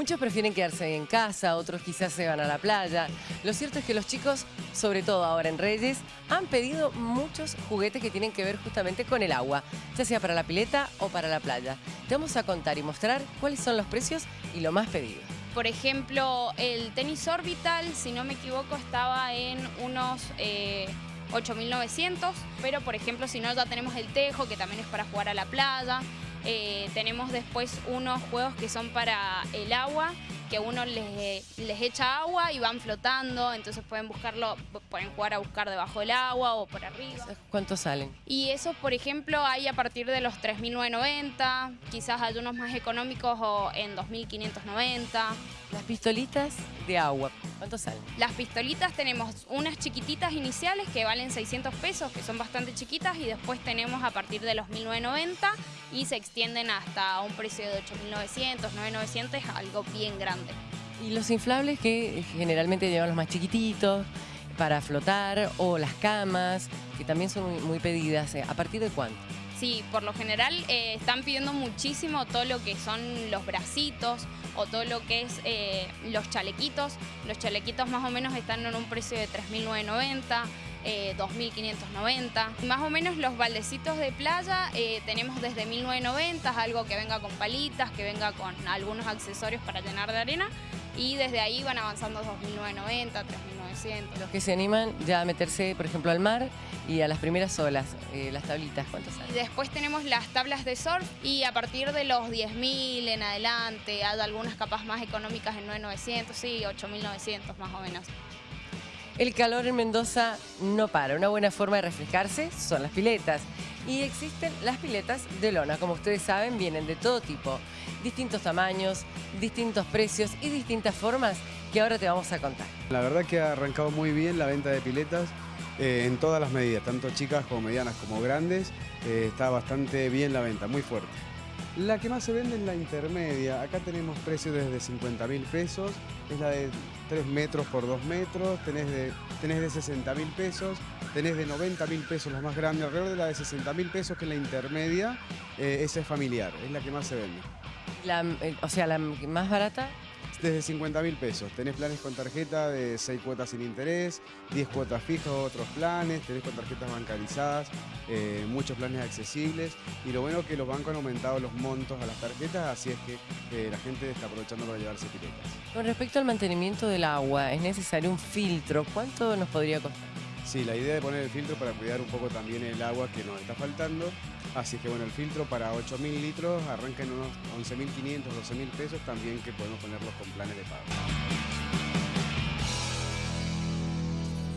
Muchos prefieren quedarse en casa, otros quizás se van a la playa. Lo cierto es que los chicos, sobre todo ahora en Reyes, han pedido muchos juguetes que tienen que ver justamente con el agua, ya sea para la pileta o para la playa. Te vamos a contar y mostrar cuáles son los precios y lo más pedido. Por ejemplo, el tenis orbital, si no me equivoco, estaba en unos eh, 8.900, pero por ejemplo, si no, ya tenemos el tejo, que también es para jugar a la playa. Eh, tenemos después unos juegos que son para el agua, que uno les, les echa agua y van flotando, entonces pueden buscarlo, pueden jugar a buscar debajo del agua o por arriba. ¿Cuántos salen? Y esos, por ejemplo, hay a partir de los 3.990, quizás hay unos más económicos o en 2.590. Las pistolitas de agua, ¿cuántos salen? Las pistolitas tenemos unas chiquititas iniciales que valen 600 pesos, que son bastante chiquitas, y después tenemos a partir de los 1.990 y se extienden hasta un precio de 8.900, 9.900, es algo bien grande. Y los inflables que generalmente llevan los más chiquititos para flotar o las camas, que también son muy, pedidas, ¿eh? ¿a partir de cuánto? Sí, por lo general eh, están pidiendo muchísimo todo lo que son los bracitos o todo lo que es eh, los chalequitos. Los chalequitos más o menos están en un precio de 3.990. Eh, 2.590. Más o menos los baldecitos de playa eh, tenemos desde 1.990, algo que venga con palitas, que venga con algunos accesorios para llenar de arena y desde ahí van avanzando 2.990, 3.900. Los que se animan ya a meterse, por ejemplo, al mar y a las primeras olas, eh, las tablitas, ¿cuántos Y salen? después tenemos las tablas de surf y a partir de los 10.000 en adelante, hay algunas capas más económicas en 9.900, sí, 8.900 más o menos. El calor en Mendoza no para. Una buena forma de refrescarse son las piletas. Y existen las piletas de lona. Como ustedes saben, vienen de todo tipo. Distintos tamaños, distintos precios y distintas formas que ahora te vamos a contar. La verdad que ha arrancado muy bien la venta de piletas eh, en todas las medidas, tanto chicas como medianas como grandes. Eh, está bastante bien la venta, muy fuerte. La que más se vende es la intermedia. Acá tenemos precios desde 50 mil pesos. Es la de 3 metros por 2 metros. Tenés de, tenés de 60 mil pesos. Tenés de 90 mil pesos la más grande. Alrededor de la de 60 mil pesos que es la intermedia. eh, esa es familiar. Es la que más se vende. Eh, o sea, la más barata, Desde 50 mil pesos. Tenés planes con tarjeta de 6 cuotas sin interés, 10 cuotas fijas, otros planes, tenés con tarjetas bancarizadas, eh, muchos planes accesibles. Y lo bueno es que los bancos han aumentado los montos a las tarjetas, así es que eh, la gente está aprovechando para llevarse piletas. con respecto al mantenimiento del agua, es necesario un filtro. ¿Cuánto nos podría costar? Sí, la idea de poner el filtro para cuidar un poco también el agua que nos está faltando. Así que bueno, el filtro para 8.000 litros arranca en unos 11.500, 12.000 pesos también que podemos ponerlos con planes de pago.